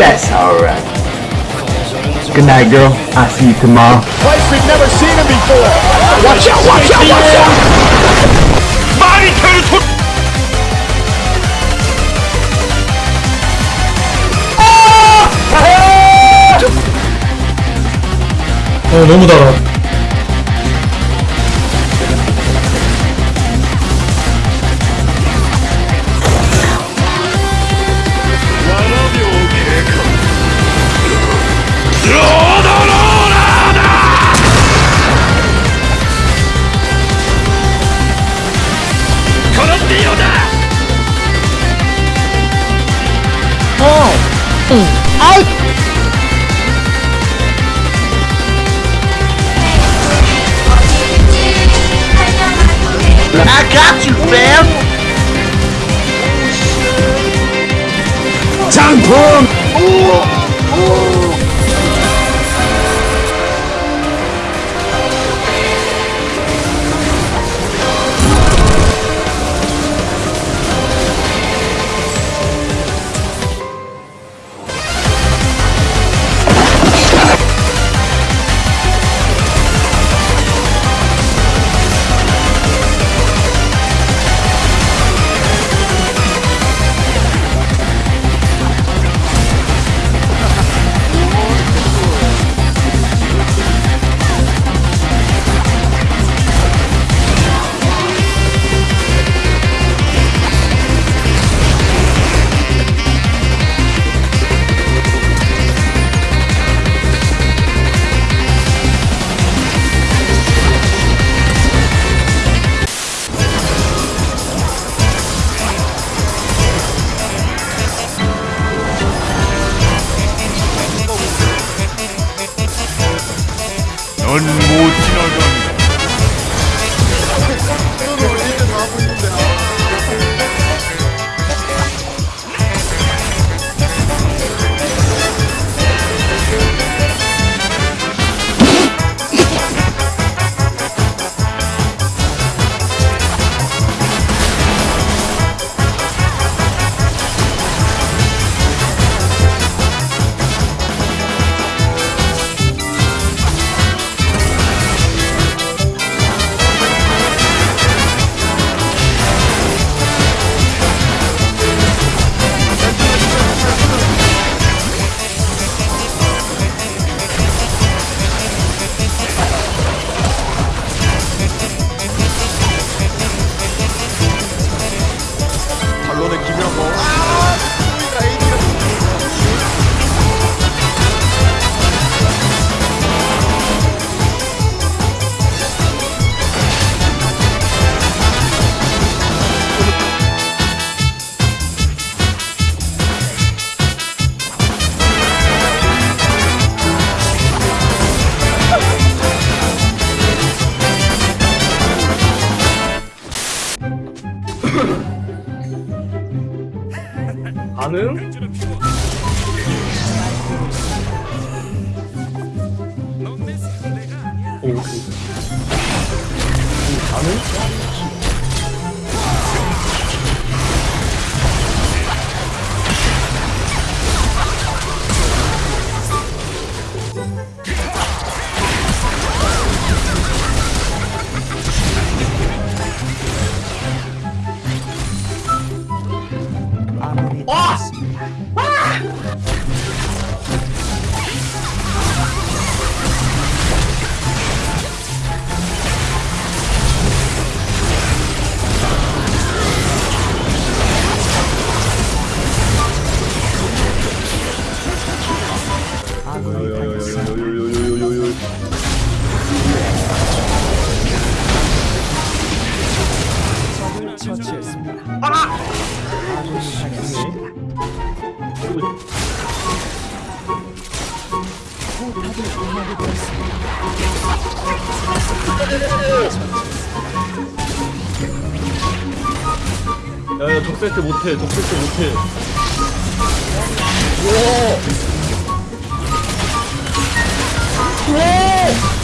That's alright. Good night, girl. I'll see you tomorrow. Place we've never seen him before. Watch out! Watch out! Watch out! 마리케를 소... 어 너무 달아 out. I got you, fam. Tampon. Ooh. Ooh. Mình 가능? 오, 오. 가능? 다들 이야기 들었습니다. 야야 적세트 못해 적세트 못해 우와 우와